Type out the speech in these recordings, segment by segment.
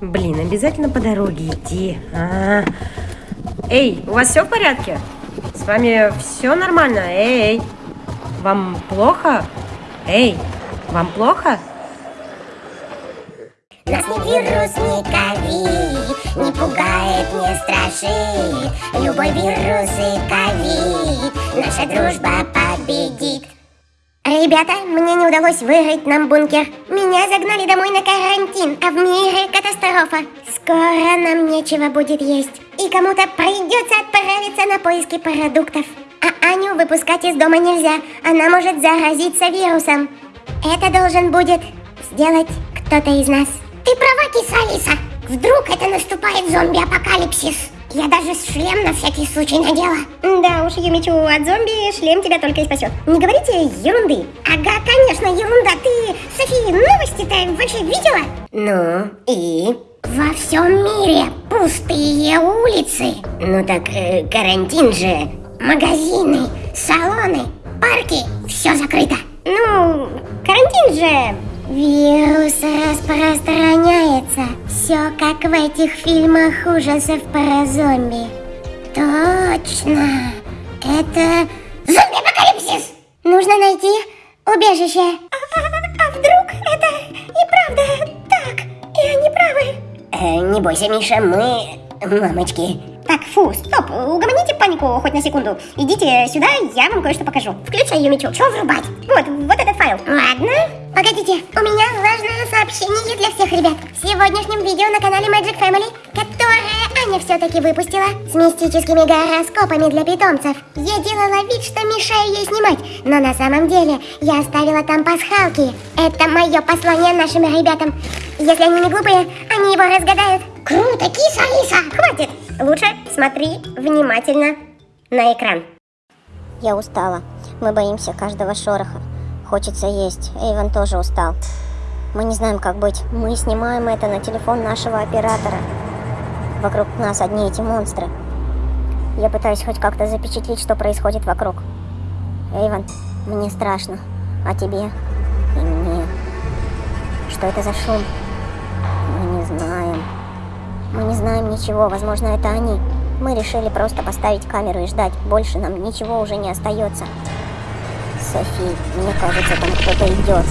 Блин, обязательно по дороге идти. А -а -а. Эй, у вас все в порядке? С вами все нормально? Эй, вам плохо? Эй, вам плохо? Нас ни вирус, ни ковид Не пугает, не страшит Любой вирус и ковид Наша дружба Ребята, мне не удалось вырыть нам бункер. Меня загнали домой на карантин, а в мире катастрофа. Скоро нам нечего будет есть. И кому-то придется отправиться на поиски продуктов. А Аню выпускать из дома нельзя. Она может заразиться вирусом. Это должен будет сделать кто-то из нас. Ты права, киса Алиса. Вдруг это наступает зомби-апокалипсис. Я даже шлем на всякий случай надела. Да уж, Юмичу, от зомби шлем тебя только и спасет. Не говорите ерунды. Ага, конечно, ерунда. Ты, София, новости-то вообще видела? Ну, и? Во всем мире пустые улицы. Ну так, э, карантин же. Магазины, салоны, парки, все закрыто. Ну, карантин же Вирус распространяется. Все как в этих фильмах ужасов про зомби. Точно. Это зомби-апокалипсис. Нужно найти убежище. А, а, а вдруг это и правда так? И они правы? Э, не бойся, Миша, мы мамочки. Так, фу, стоп, угомоните панику хоть на секунду. Идите сюда, я вам кое-что покажу. Включай, Юмичу. Что врубать? Вот, вот этот файл. Ладно. Погодите, у меня важное сообщение для всех ребят. В сегодняшнем видео на канале Magic Family, которое Аня все-таки выпустила, с мистическими гороскопами для питомцев. Я делала вид, что мешаю ей снимать, но на самом деле я оставила там пасхалки. Это мое послание нашим ребятам. Если они не глупые, они его разгадают. Круто, киса, Алиса! Хватит! Лучше смотри внимательно на экран. Я устала. Мы боимся каждого шороха. Хочется есть. Эйвен тоже устал. Мы не знаем, как быть. Мы снимаем это на телефон нашего оператора. Вокруг нас одни эти монстры. Я пытаюсь хоть как-то запечатлеть, что происходит вокруг. Эйвен, мне страшно. А тебе? И мне. Что это за шум? Мы не знаем. Мы не знаем ничего, возможно, это они. Мы решили просто поставить камеру и ждать. Больше нам ничего уже не остается. Софи, мне кажется, там кто-то идет.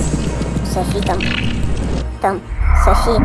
Софи там... Там... Софи...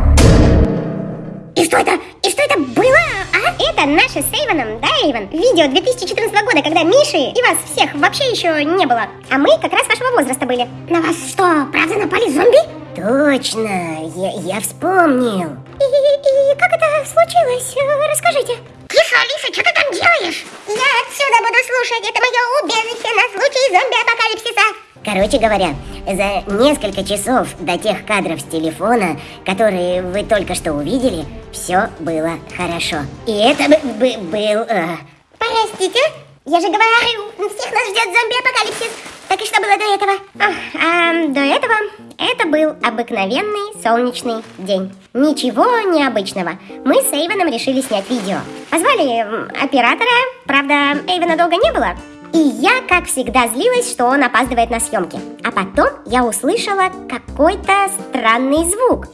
И что это? И что это было, а? Это наше с Эйвоном, да, Эйвон? Видео 2014 года, когда Миши и вас всех вообще еще не было. А мы как раз вашего возраста были. На вас что, правда напали зомби? Точно, я, я вспомнил. И, и, и как это случилось? Расскажите. Киса, Алиса, что ты там делаешь? Я отсюда буду слушать. Это мое убежище на случай зомби-апокалипсиса. Короче говоря, за несколько часов до тех кадров с телефона, которые вы только что увидели, все было хорошо. И это был... Э... Простите? Я же говорю, всех нас ждет зомби-апокалипсис. Так и что было до этого? А, а, до этого это был обыкновенный солнечный день. Ничего необычного. Мы с Эйвеном решили снять видео. Позвали оператора, правда, Эйвена долго не было. И я, как всегда, злилась, что он опаздывает на съемки. А потом я услышала какой-то странный звук.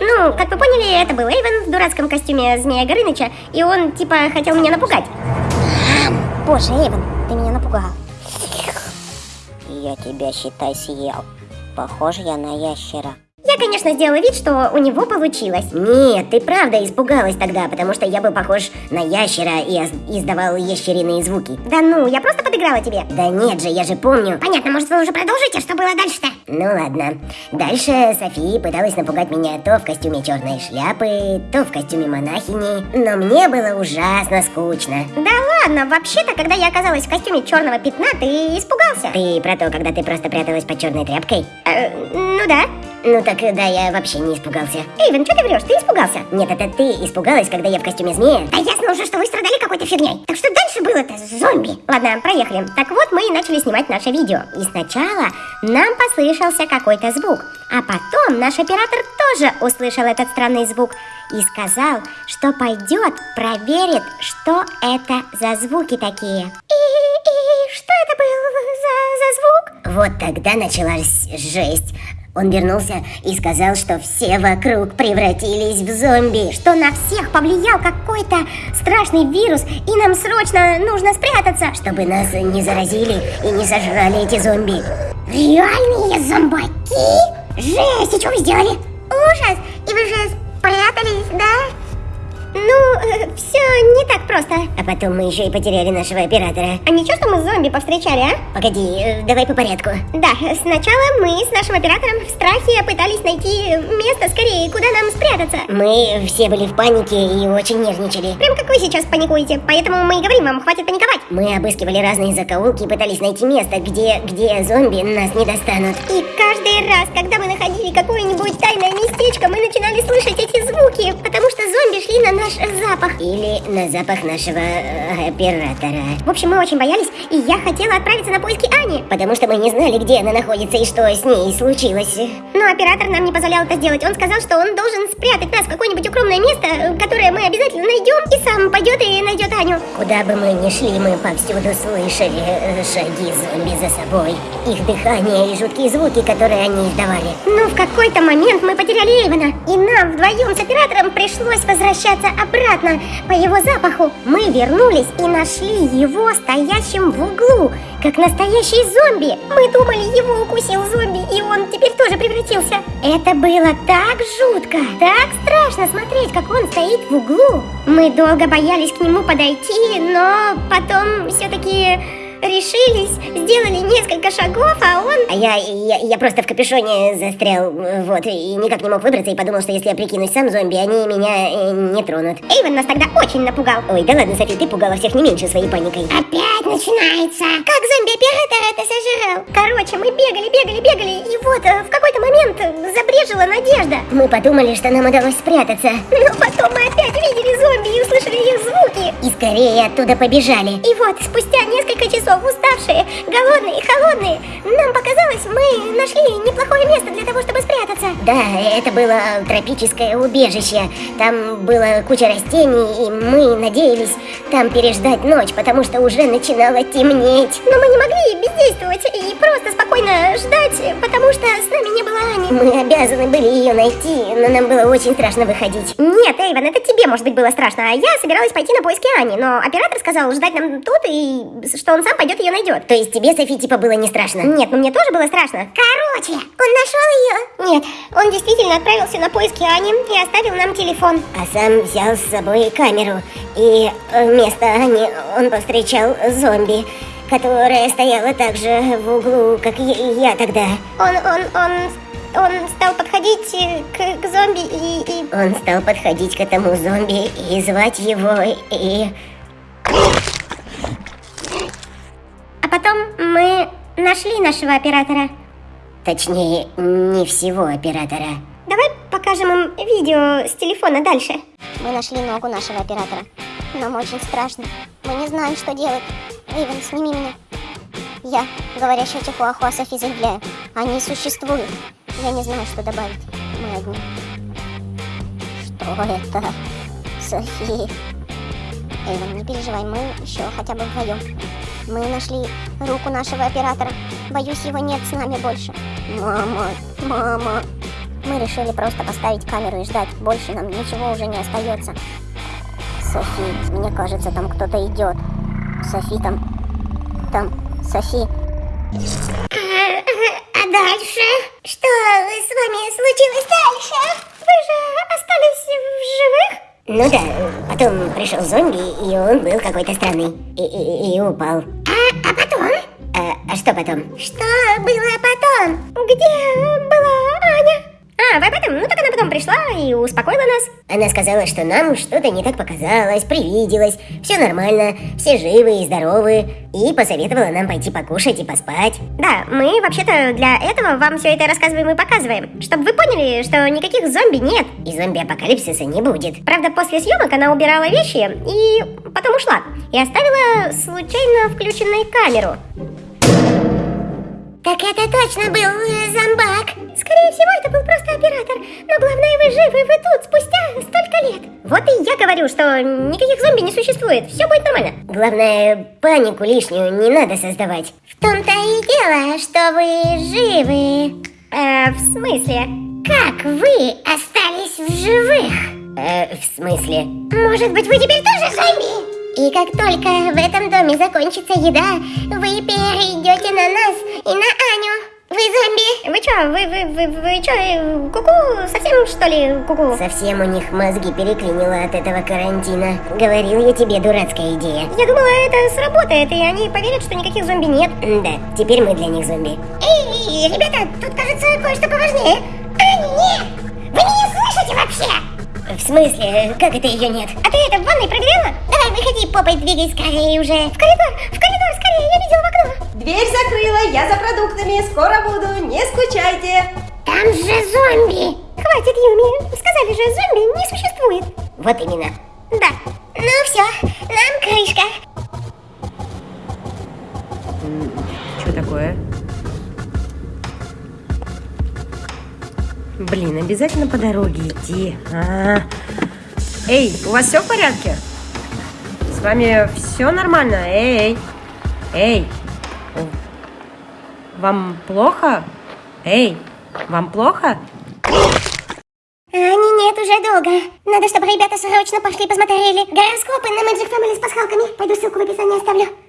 Ну, как вы поняли, это был Эйвен в дурацком костюме Змея Горыныча, и он, типа, хотел меня напугать. Боже, Эйвен, ты меня напугал. Я тебя, считай, съел. Похож я на ящера. Я, конечно, сделала вид, что у него получилось. Нет, ты правда испугалась тогда, потому что я был похож на ящера и издавал ящериные звуки. Да ну, я просто подыграла тебе. Да нет же, я же помню. Понятно, может вы уже продолжите, что было дальше-то? Ну ладно. Дальше София пыталась напугать меня то в костюме черной шляпы, то в костюме монахини, но мне было ужасно скучно. Да ладно, вообще-то, когда я оказалась в костюме черного пятна, ты испугался. Ты про то, когда ты просто пряталась под черной тряпкой? Э, ну да. Ну так да, я вообще не испугался. Эйвен, что ты врешь? Ты испугался? Нет, это ты испугалась, когда я в костюме змея. Да ясно уже, что вы страдали какой-то фигней. Так что дальше было-то? Зомби. Ладно, проехали. Так вот, мы и начали снимать наше видео. И сначала нам послышался какой-то звук. А потом наш оператор тоже услышал этот странный звук и сказал, что пойдет, проверит, что это за звуки такие. И, и что это был за, за звук? Вот тогда началась жесть. Он вернулся и сказал, что все вокруг превратились в зомби. Что на всех повлиял какой-то страшный вирус, и нам срочно нужно спрятаться. Чтобы нас не заразили и не сожрали эти зомби. Реальные зомбаки? Жесть, и что вы сделали? Ужас! И вы же спрятались, да? Ну, все не так просто. А потом мы еще и потеряли нашего оператора. А ничего, что мы зомби повстречали, а? Погоди, э, давай по порядку. Да, сначала мы с нашим оператором в страхе пытались найти место скорее, куда нам спрятаться. Мы все были в панике и очень нервничали. Прям как вы сейчас паникуете, поэтому мы и говорим вам, хватит паниковать. Мы обыскивали разные закоулки и пытались найти место, где, где зомби нас не достанут. И каждый раз, когда мы находили какое-нибудь тайное местечко, мы начинали слышать эти звуки, потому что зомби шли на наш запах. Или на запах нашего э, оператора. В общем, мы очень боялись, и я хотела отправиться на поиски Ани. Потому что мы не знали, где она находится и что с ней случилось. Но оператор нам не позволял это сделать. Он сказал, что он должен спрятать нас в какое-нибудь укромное место, которое мы обязательно найдем, и сам пойдет и найдет Аню. Куда бы мы ни шли, мы повсюду слышали э, шаги зомби за собой. Их дыхание и жуткие звуки, которые они издавали. Но в какой-то момент мы потеряли Эйвена, и нам вдвоем с оператором пришлось возвращаться обратно по его запаху. Мы вернулись и нашли его стоящим в углу, как настоящий зомби. Мы думали, его укусил зомби, и он теперь тоже превратился. Это было так жутко, так страшно смотреть, как он стоит в углу. Мы долго боялись к нему подойти, но потом все-таки решились, сделали несколько шагов, а он... А я, я, я просто в капюшоне застрял, вот, и никак не мог выбраться, и подумал, что если я прикинусь сам зомби, они меня э, не тронут. Эйвен нас тогда очень напугал. Ой, да ладно, Софи, ты пугала всех не меньше своей паникой. Опять начинается. Как зомби-оператор это сожрал? Короче, мы бегали, бегали, бегали, и вот э, в какой-то момент забрежила надежда. Мы подумали, что нам удалось спрятаться. Но потом мы опять видели зомби и услышали их звуки. И скорее оттуда побежали. И вот, спустя несколько часов, уставшие, голодные и холодные, нам показалось, мы нашли неплохое место для того, чтобы спрятаться. Да, это было тропическое убежище. Там была куча растений, и мы надеялись там переждать ночь, потому что уже начинало темнеть. Но мы не могли бездействовать и просто спокойно ждать, потому что с нами. Мы обязаны были ее найти, но нам было очень страшно выходить. Нет, Эйвен, это тебе, может быть, было страшно, а я собиралась пойти на поиски Ани, но оператор сказал ждать нам тут и что он сам пойдет ее найдет. То есть тебе, Софи, типа было не страшно? Нет, ну мне тоже было страшно. Короче, он нашел ее? Нет, он действительно отправился на поиски Ани и оставил нам телефон. А сам взял с собой камеру, и вместо Ани он повстречал зомби которая стояла так же в углу, как и я тогда. Он, он, он, он стал подходить к, к зомби и, и... Он стал подходить к этому зомби и звать его, и... А потом мы нашли нашего оператора. Точнее, не всего оператора. Давай покажем им видео с телефона дальше. Мы нашли ногу нашего оператора. Нам очень страшно. Мы не знаем, что делать. Эйвен, сними меня. Я, говорящая Чихуахуа Софи, заявляю. Они существуют. Я не знаю, что добавить. Мы одни. Что это? Софи. Эйвен, не переживай, мы еще хотя бы вдвоем. Мы нашли руку нашего оператора. Боюсь, его нет с нами больше. Мама, мама. Мы решили просто поставить камеру и ждать. Больше нам ничего уже не остается. Софи, мне кажется, там кто-то идет. Софи, там... Там... Софи. Дальше? Что с вами случилось дальше? Вы же остались в живых? Ну да, потом пришел зомби, и он был какой-то странный. И, и, и упал. А, а потом? А, а что потом? Что было потом? Где была Аня? А, пришла и успокоила нас. Она сказала, что нам что-то не так показалось, привиделось, все нормально, все живы и здоровы, и посоветовала нам пойти покушать и поспать. Да, мы вообще-то для этого вам все это рассказываем и показываем, чтобы вы поняли, что никаких зомби нет. И зомби-апокалипсиса не будет. Правда, после съемок она убирала вещи и потом ушла. И оставила случайно включенную камеру. Так это точно был э, зомбак. Скорее всего, это был просто оператор. Но главное, вы живы, вы тут спустя столько лет. Вот и я говорю, что никаких зомби не существует. Все будет нормально. Главное, панику лишнюю не надо создавать. В том-то и дело, что вы живы. Э, в смысле? Как вы остались в живых? Э, в смысле? Может быть, вы теперь тоже зомби? И как только в этом доме закончится еда, вы перейдете на нас и на Аню. Вы зомби? Вы чё, вы, вы, вы, вы чё, э, куку, совсем что ли куку? Совсем у них мозги переклинило от этого карантина. Говорил я тебе, дурацкая идея. Я думала, это сработает, и они поверят, что никаких зомби нет. Да, теперь мы для них зомби. Эй, ребята, тут кажется кое-что поважнее. А, нет! Вы меня слышите вообще? В смысле? Как это ее нет? А ты это в ванной проверяла? Давай, выходи, попой двигай скорее уже. В коридор, в коридор скорее, я видела в окно. Дверь закрыла, я за продуктами, скоро буду, не скучайте. Там же зомби! Хватит, Юми, сказали же, зомби не существует. Вот именно. Да. Ну все, нам крышка. Что такое? Блин, обязательно по дороге идти. А. Эй, у вас все в порядке? С вами все нормально? Эй, эй. Вам плохо? Эй, вам плохо? Они нет уже долго. Надо, чтобы ребята срочно пошли посмотрели гороскопы на Magic Family с пасхалками. Пойду ссылку в описании оставлю.